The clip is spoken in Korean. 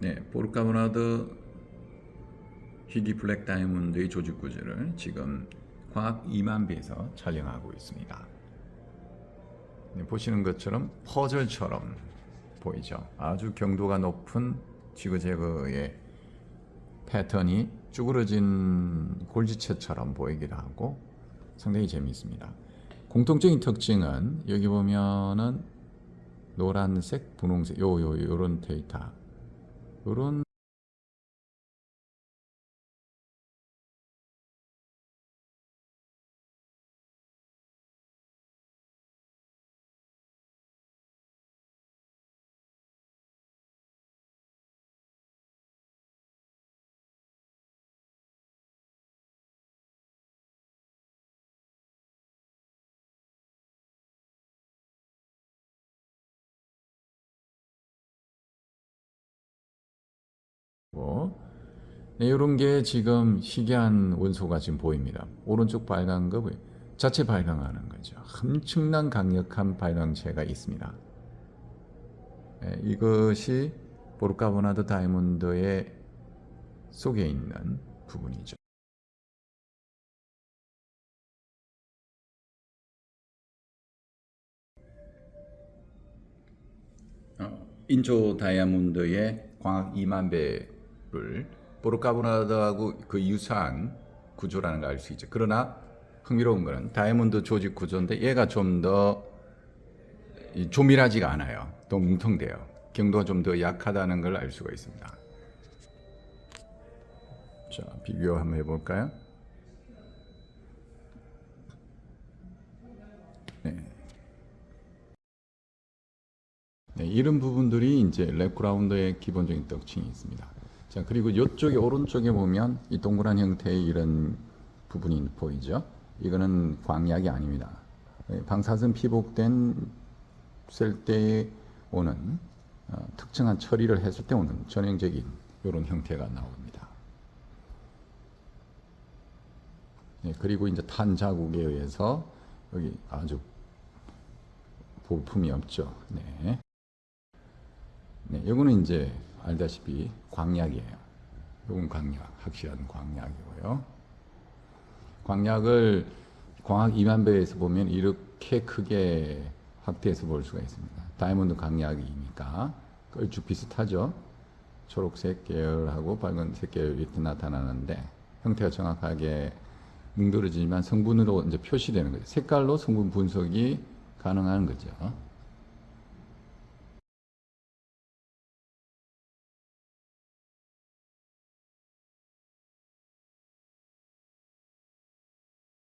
네, 보르카브나드 희귀 블랙 다이아몬드의 조직 구조를 지금 광학 2만 배에서 촬영하고 있습니다. 네, 보시는 것처럼 퍼즐처럼 보이죠. 아주 경도가 높은 지그재그의 패턴이 쭈그러진 골지체처럼 보이기도 하고 상당히 재미있습니다. 공통적인 특징은 여기 보면은 노란색, 분홍색, 요, 요, 요런 데이터. 요런 거. 네, 이런 게 지금 희귀한 원소가 지금 보입니다. 오른쪽 발광 거 보여요. 자체 발광하는 거죠. 엄청난 강력한 발광체가 있습니다. 네, 이것이 보르카보나드 다이몬드의 속에 있는 부분이죠. 어, 인조 다이아몬드의 광학 2만 배 를 보르카보나드하고 그 유사한 구조라는 걸 알 수 있죠. 그러나 흥미로운 거는 다이아몬드 조직 구조인데 얘가 좀 더 조밀하지가 않아요. 더 뭉텅돼요. 경도가 좀 더 약하다는 걸 알 수가 있습니다. 자, 비교 한번 해볼까요? 네. 네, 이런 부분들이 이제 lab grown의 기본적인 특징이 있습니다. 자, 그리고 이쪽에 오른쪽에 보면 이 동그란 형태의 이런 부분이 보이죠? 이거는 광약이 아닙니다. 네, 방사선 피복된 셀때 오는 어, 특정한 처리를 했을 때 오는 전형적인 이런 형태가 나옵니다. 네, 그리고 이제 탄 자국에 의해서 여기 아주 볼품이 없죠. 네. 네, 이거는 이제 알다시피 광약이에요. 이건 광약, 확실한 광약이고요. 광약을 광학 2만 배에서 보면 이렇게 크게 확대해서 볼 수가 있습니다. 다이아몬드 광약이니까 얼추 비슷하죠. 초록색 계열하고 빨간색 계열 이렇게 나타나는데 형태가 정확하게 뭉그러지지만 성분으로 이제 표시되는 거죠. 색깔로 성분 분석이 가능한 거죠.